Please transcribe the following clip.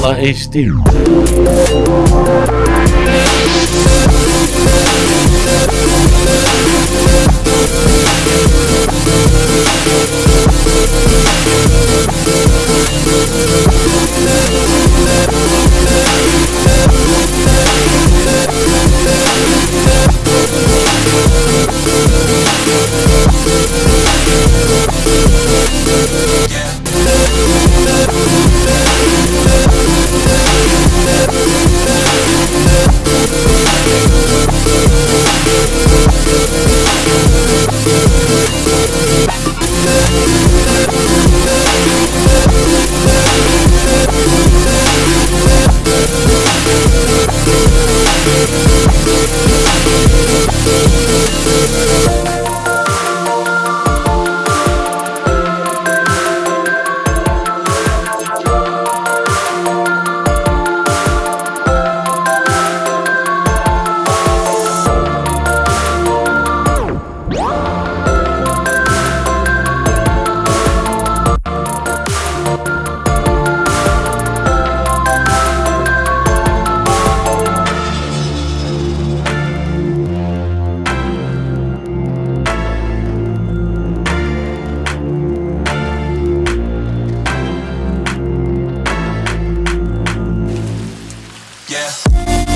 That is Bye.